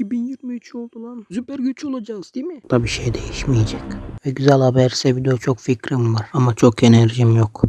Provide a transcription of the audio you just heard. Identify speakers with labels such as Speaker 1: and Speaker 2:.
Speaker 1: 2023 oldu lan. Süper güç olacağız değil mi? Da bir şey değişmeyecek. Ve güzel haberse video çok fikrim var ama çok enerjim yok.